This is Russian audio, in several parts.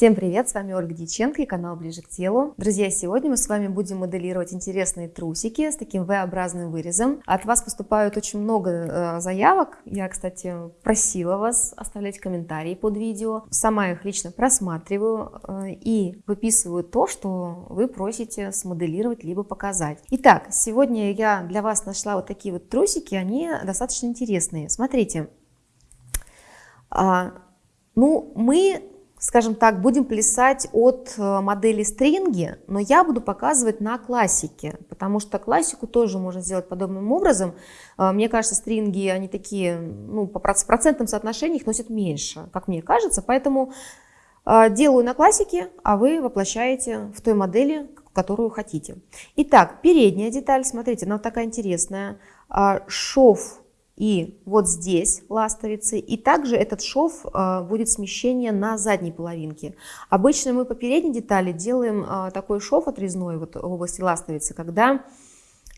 Всем привет, с вами Ольга Дьяченко и канал Ближе к телу. Друзья, сегодня мы с вами будем моделировать интересные трусики с таким V-образным вырезом. От вас поступают очень много э, заявок. Я, кстати, просила вас оставлять комментарии под видео. Сама их лично просматриваю э, и выписываю то, что вы просите смоделировать либо показать. Итак, сегодня я для вас нашла вот такие вот трусики, они достаточно интересные. Смотрите, а, ну, мы скажем так, будем плясать от э, модели стринги, но я буду показывать на классике, потому что классику тоже можно сделать подобным образом. Э, мне кажется, стринги, они такие, ну, по процентным соотношениям их носят меньше, как мне кажется, поэтому э, делаю на классике, а вы воплощаете в той модели, которую хотите. Итак, передняя деталь, смотрите, она вот такая интересная. Шов и вот здесь ластовицы. И также этот шов э, будет смещение на задней половинке. Обычно мы по передней детали делаем э, такой шов отрезной вот в области ластовицы, когда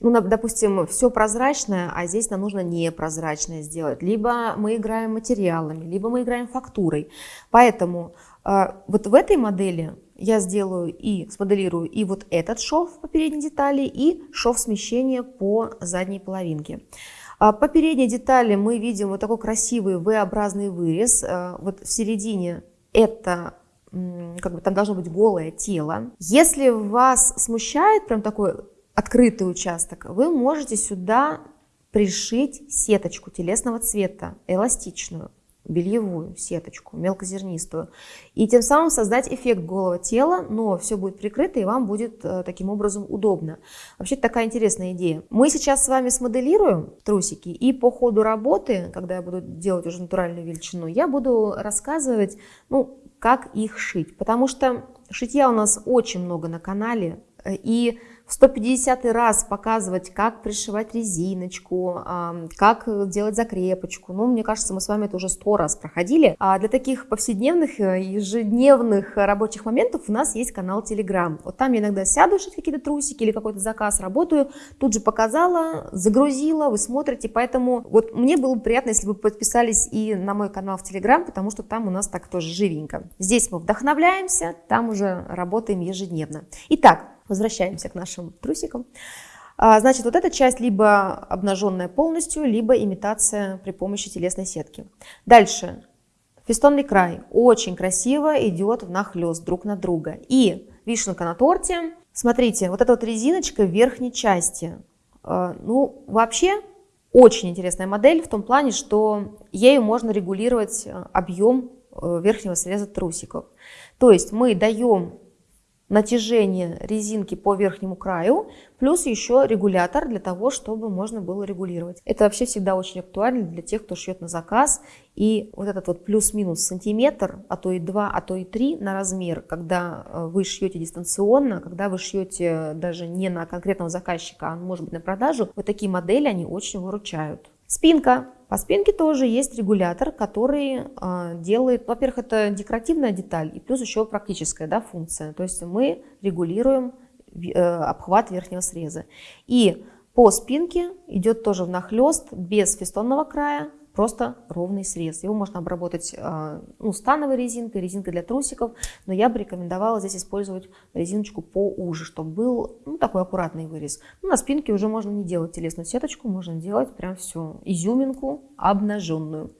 ну, допустим, все прозрачное, а здесь нам нужно непрозрачное сделать. Либо мы играем материалами, либо мы играем фактурой. Поэтому э, вот в этой модели я сделаю и смоделирую и вот этот шов по передней детали, и шов смещения по задней половинке. А по передней детали мы видим вот такой красивый V-образный вырез. А, вот в середине это как бы там должно быть голое тело. Если вас смущает прям такой открытый участок, вы можете сюда пришить сеточку телесного цвета, эластичную бельевую сеточку, мелкозернистую, и тем самым создать эффект голого тела, но все будет прикрыто и вам будет э, таким образом удобно. Вообще такая интересная идея. Мы сейчас с вами смоделируем трусики, и по ходу работы, когда я буду делать уже натуральную величину, я буду рассказывать, ну, как их шить, потому что шитья у нас очень много на канале, э, и в 150 раз показывать, как пришивать резиночку, как делать закрепочку. Ну, мне кажется, мы с вами это уже сто раз проходили. А для таких повседневных, э, ежедневных рабочих моментов у нас есть канал Telegram. Вот там я иногда сяду шить какие-то трусики или какой-то заказ, работаю, тут же показала, загрузила, вы смотрите. Поэтому вот мне было бы приятно, если бы подписались и на мой канал в Telegram, потому что там у нас так тоже живенько. Здесь мы вдохновляемся, там уже работаем ежедневно. Итак, Возвращаемся к нашим трусикам. А, значит, вот эта часть либо обнаженная полностью, либо имитация при помощи телесной сетки. Дальше. Фестонный край очень красиво идет внахлёст друг на друга. И вишенка на торте. Смотрите, вот эта вот резиночка в верхней части. А, ну, вообще, очень интересная модель в том плане, что ею можно регулировать а, объем э, верхнего среза трусиков. То есть мы даем натяжение резинки по верхнему краю, плюс еще регулятор для того, чтобы можно было регулировать. Это вообще всегда очень актуально для тех, кто шьет на заказ. И вот этот вот плюс-минус сантиметр, а то и два, а то и три на размер, когда э, вы шьете дистанционно, когда вы шьете даже не на конкретного заказчика, а может быть на продажу, вот такие модели, они очень выручают. Спинка. По спинке тоже есть регулятор, который э, делает, во-первых, это декоративная деталь и плюс еще практическая да, функция. То есть мы регулируем э, обхват верхнего среза. И по спинке идет тоже внахлест без фестонного края, просто ровный срез. Его можно обработать а, ну, становой резинкой, резинкой для трусиков, но я бы рекомендовала здесь использовать резиночку поуже, чтобы был ну, такой аккуратный вырез. Ну, на спинке уже можно не делать телесную сеточку, можно делать прям все, изюминку обнаженную.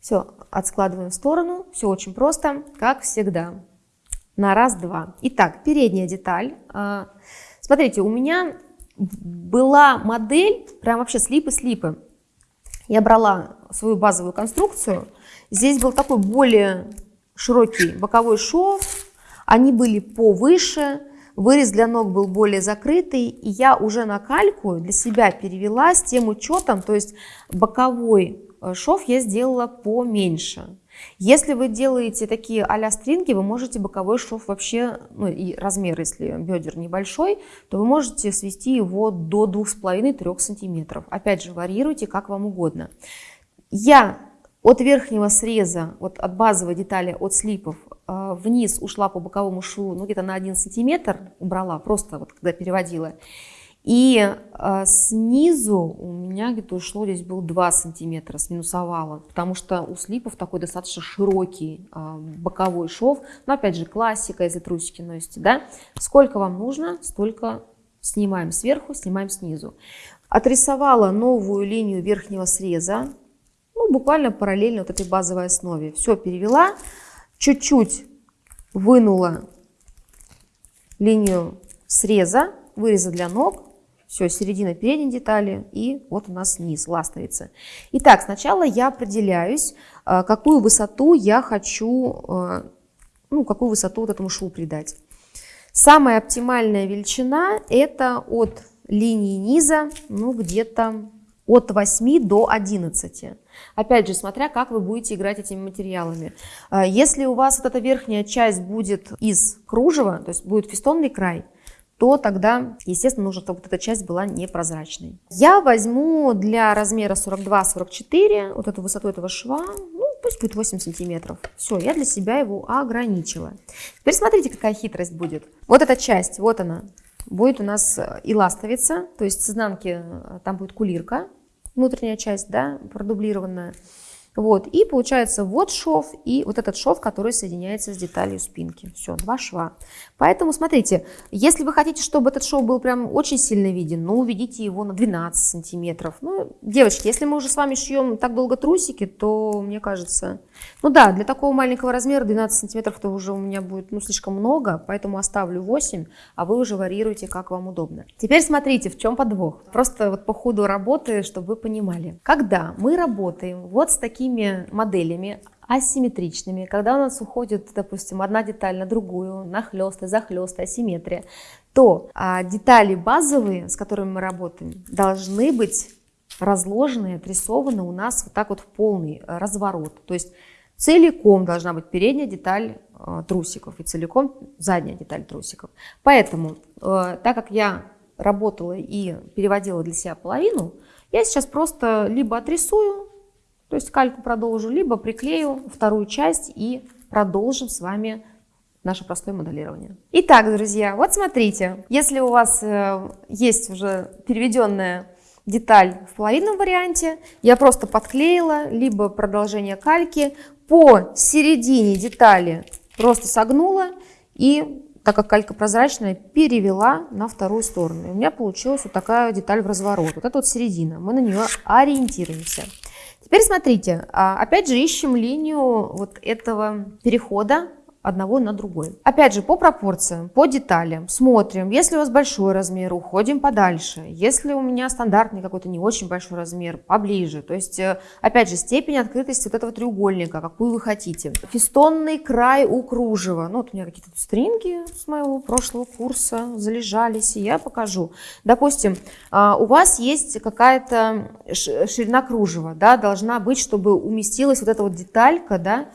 Все, отскладываем в сторону, все очень просто, как всегда. На раз-два. Итак, передняя деталь. А, смотрите, у меня была модель, прям вообще слипы-слипы. Я брала свою базовую конструкцию. Здесь был такой более широкий боковой шов. Они были повыше. Вырез для ног был более закрытый. И я уже на кальку для себя перевела с тем учетом, то есть боковой э, шов я сделала поменьше. Если вы делаете такие а-ля стринги, вы можете боковой шов вообще, ну и размер, если бедер небольшой, то вы можете свести его до 2,5-3 сантиметров. Опять же, варьируйте как вам угодно. Я от верхнего среза, вот от базовой детали, от слипов, э, вниз ушла по боковому шву, ну где-то на 1 сантиметр убрала, просто вот когда переводила. И э, снизу у меня где-то ушло, здесь был 2 сантиметра с минусовала, потому что у слипов такой достаточно широкий э, боковой шов. Но опять же, классика, если трусики носите, да. Сколько вам нужно, столько снимаем сверху, снимаем снизу. Отрисовала новую линию верхнего среза, ну, буквально параллельно вот этой базовой основе. Все перевела, чуть-чуть вынула линию среза, выреза для ног, все, середина передней детали и вот у нас низ, ластовица. Итак, сначала я определяюсь, э, какую высоту я хочу, э, ну, какую высоту вот этому шву придать. Самая оптимальная величина это от линии низа, ну, где-то от 8 до 11. Опять же, смотря как вы будете играть этими материалами. Э, если у вас вот эта верхняя часть будет из кружева, то есть будет фестонный край, то тогда, естественно, нужно, чтобы вот эта часть была непрозрачной. Я возьму для размера 42-44 вот эту высоту этого шва, ну, пусть будет 8 сантиметров. Все, я для себя его ограничила. Теперь смотрите, какая хитрость будет. Вот эта часть, вот она, будет у нас и ластовица, то есть с изнанки э, там будет кулирка, внутренняя часть, да, продублированная. Вот, и получается вот шов и вот этот шов, который соединяется с деталью спинки. Все, два шва. Поэтому смотрите, если вы хотите, чтобы этот шов был прям очень сильно виден, ну, уведите его на 12 сантиметров. Ну, девочки, если мы уже с вами шьем так долго трусики, то, мне кажется, ну да, для такого маленького размера 12 сантиметров это уже у меня будет, ну, слишком много, поэтому оставлю 8, а вы уже варьируете, как вам удобно. Теперь смотрите, в чем подвох. Просто вот по ходу работы, чтобы вы понимали. Когда мы работаем вот с такими такими моделями асимметричными, когда у нас уходит, допустим, одна деталь на другую, нахлесты, захлесты, асимметрия, то а, детали базовые, с которыми мы работаем, должны быть разложены, отрисованы у нас вот так вот в полный разворот. То есть целиком должна быть передняя деталь э, трусиков и целиком задняя деталь трусиков. Поэтому, э, так как я работала и переводила для себя половину, я сейчас просто либо отрисую то есть кальку продолжу, либо приклею вторую часть и продолжим с вами наше простое моделирование. Итак, друзья, вот смотрите, если у вас э, есть уже переведенная деталь в половинном варианте, я просто подклеила, либо продолжение кальки по середине детали просто согнула и так как калька прозрачная, перевела на вторую сторону. И у меня получилась вот такая деталь в разворот. Вот это вот середина. Мы на нее ориентируемся. Теперь смотрите, а, опять же ищем линию вот этого перехода одного на другой. Опять же, по пропорциям, по деталям смотрим. Если у вас большой размер, уходим подальше. Если у меня стандартный какой-то не очень большой размер, поближе. То есть, э, опять же, степень открытости вот этого треугольника, какую вы хотите. Фестонный край у кружева. Ну, вот у меня какие-то стринги с моего прошлого курса залежались, и я покажу. Допустим, а, у вас есть какая-то ширина кружева, да, должна быть, чтобы уместилась вот эта вот деталька, да,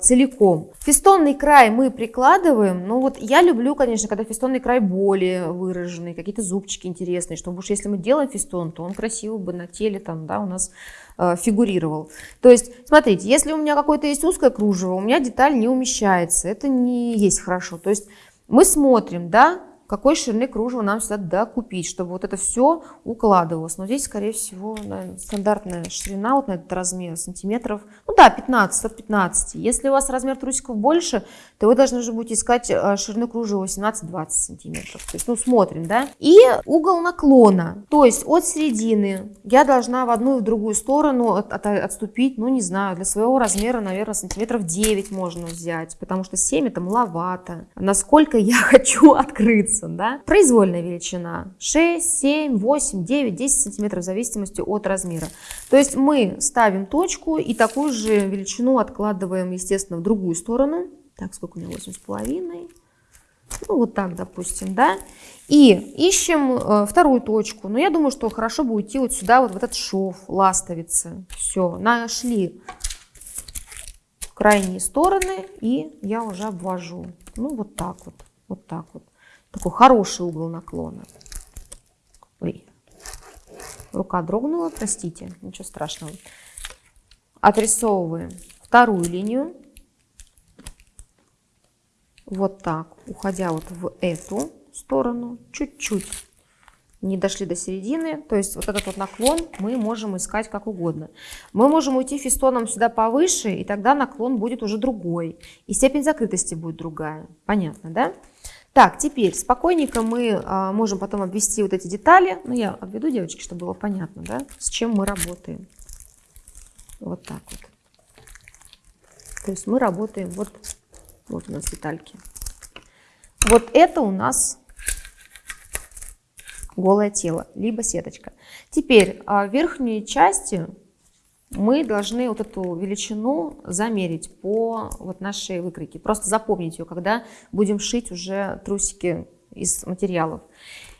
целиком. Фестонный край мы прикладываем, ну вот я люблю, конечно, когда фестонный край более выраженный, какие-то зубчики интересные, чтобы уж если мы делаем фестон, то он красиво бы на теле там, да, у нас э, фигурировал. То есть, смотрите, если у меня какое-то есть узкое кружево, у меня деталь не умещается, это не есть хорошо. То есть мы смотрим, да, какой ширины кружева нам сюда докупить, чтобы вот это все укладывалось. Но здесь, скорее всего, наверное, стандартная ширина вот на этот размер сантиметров, ну да, 15 от 15. Если у вас размер трусиков больше, то вы должны уже будете искать э, ширину кружева 18-20 сантиметров. То есть, ну, смотрим, да. И угол наклона, то есть от середины я должна в одну и в другую сторону от, от, отступить, ну, не знаю, для своего размера, наверное, сантиметров 9 можно взять, потому что 7 это маловато. Насколько я хочу открыться единицам, да. Произвольная величина 6, 7, 8, 9, 10 сантиметров в зависимости от размера. То есть мы ставим точку и такую же величину откладываем, естественно, в другую сторону. Так, сколько у меня 8,5. Ну, вот так, допустим, да. И ищем э, вторую точку. Но я думаю, что хорошо бы уйти вот сюда, вот в этот шов, ластовицы. Все, нашли крайние стороны, и я уже обвожу. Ну, вот так вот, вот так вот. Такой хороший угол наклона. Ой, рука дрогнула, простите, ничего страшного. Отрисовываем вторую линию. Вот так, уходя вот в эту сторону, чуть-чуть не дошли до середины, то есть вот этот вот наклон мы можем искать как угодно. Мы можем уйти фистоном сюда повыше, и тогда наклон будет уже другой, и степень закрытости будет другая. Понятно, да? Так, теперь спокойненько мы а, можем потом обвести вот эти детали. Ну, я обведу, девочки, чтобы было понятно, да, с чем мы работаем. Вот так вот. То есть мы работаем, вот, вот у нас детальки. Вот это у нас голое тело, либо сеточка. Теперь а, в верхней части мы должны вот эту величину замерить по вот нашей выкройке. Просто запомнить ее, когда будем шить уже трусики из материалов.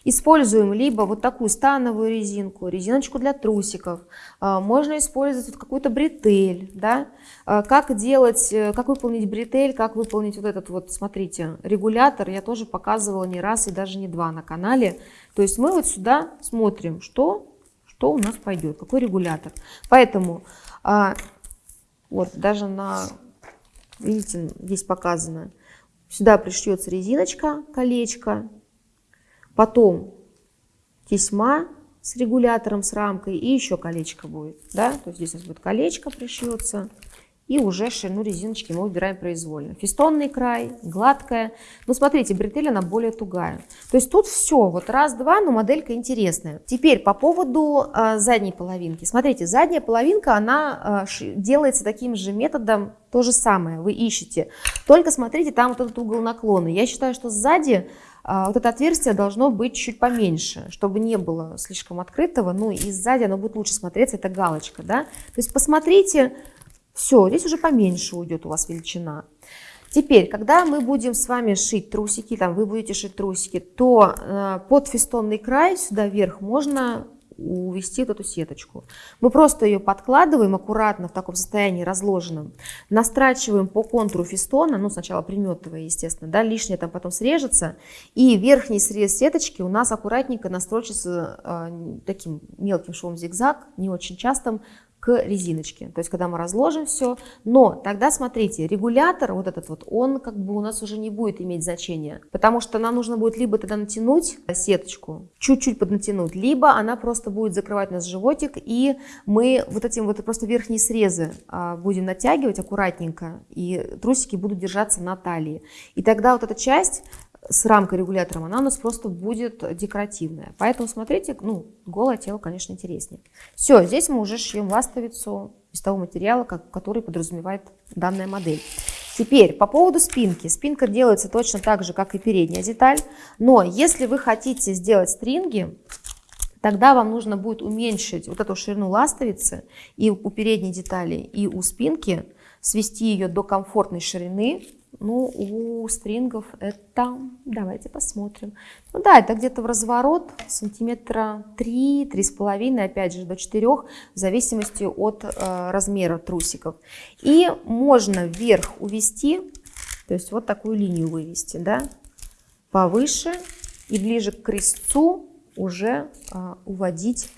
Используем либо вот такую становую резинку, резиночку для трусиков. А, можно использовать вот какую-то бретель. Да? А, как делать, э, как выполнить бретель, как выполнить вот этот вот, смотрите, регулятор. Я тоже показывала не раз и даже не два на канале. То есть мы вот сюда смотрим, что, что у нас пойдет, какой регулятор. Поэтому а, вот даже на, видите, здесь показано, сюда пришьется резиночка, колечко, Потом тесьма с регулятором, с рамкой и еще колечко будет. Да? То есть здесь у нас будет колечко пришьется. И уже ширину резиночки мы выбираем произвольно. Фистонный край, гладкая. Ну, смотрите, бретель она более тугая. То есть тут все, вот раз-два, но моделька интересная. Теперь по поводу э, задней половинки. Смотрите, задняя половинка, она э, делается таким же методом, то же самое, вы ищете. Только смотрите, там вот этот угол наклона. Я считаю, что сзади а, вот это отверстие должно быть чуть поменьше, чтобы не было слишком открытого, ну и сзади оно будет лучше смотреться, это галочка, да. То есть посмотрите, все, здесь уже поменьше уйдет у вас величина. Теперь, когда мы будем с вами шить трусики, там вы будете шить трусики, то э, под фестонный край сюда вверх можно увести вот эту сеточку. Мы просто ее подкладываем аккуратно в таком состоянии разложенном, настрачиваем по контуру фистона, ну сначала приметывая, естественно, да, лишнее там потом срежется, и верхний срез сеточки у нас аккуратненько настрочится э, таким мелким швом зигзаг, не очень частым, к резиночке. То есть, когда мы разложим все, но тогда смотрите, регулятор вот этот вот, он как бы у нас уже не будет иметь значения, потому что нам нужно будет либо тогда натянуть сеточку, чуть-чуть поднатянуть, либо она просто будет закрывать нас животик, и мы вот этим вот просто верхние срезы а, будем натягивать аккуратненько, и трусики будут держаться на талии. И тогда вот эта часть с рамкой регулятором, она у нас просто будет декоративная. Поэтому смотрите, ну, голое тело, конечно, интереснее. Все, здесь мы уже шьем ластовицу из того материала, который подразумевает данная модель. Теперь по поводу спинки. Спинка делается точно так же, как и передняя деталь. Но если вы хотите сделать стринги, тогда вам нужно будет уменьшить вот эту ширину ластовицы и у передней детали, и у спинки, свести ее до комфортной ширины, ну, у стрингов это, давайте посмотрим. Ну да, это где-то в разворот сантиметра 3, 3,5, опять же до 4, в зависимости от э, размера трусиков. И можно вверх увести, то есть вот такую линию вывести, да, повыше и ближе к крестцу уже э, уводить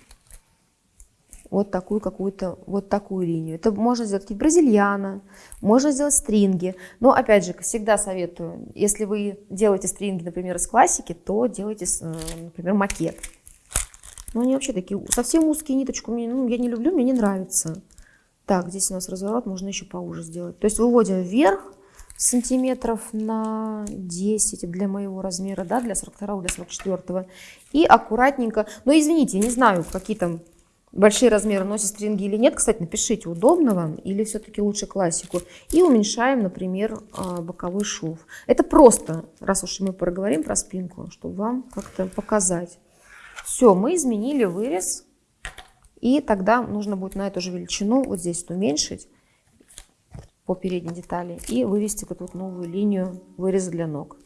вот такую какую-то, вот такую линию. Это можно сделать и бразильяна, можно сделать стринги. Но опять же, всегда советую, если вы делаете стринги, например, из классики, то делайте, э, например, макет. Но они вообще такие, совсем узкие ниточку, мне, ну, я не люблю, мне не нравится. Так, здесь у нас разворот, можно еще поуже сделать. То есть выводим вверх, сантиметров на 10 для моего размера, да, для 42 для 44 и аккуратненько, но извините, не знаю, какие там большие размеры носят стринги или нет. Кстати, напишите, удобно вам или все-таки лучше классику. И уменьшаем, например, а, боковой шов. Это просто, раз уж мы проговорим про спинку, чтобы вам как-то показать. Все, мы изменили вырез. И тогда нужно будет на эту же величину вот здесь уменьшить по передней детали и вывести вот эту новую линию выреза для ног.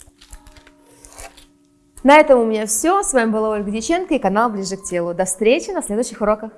На этом у меня все. С вами была Ольга Дьяченко и канал Ближе к телу. До встречи на следующих уроках.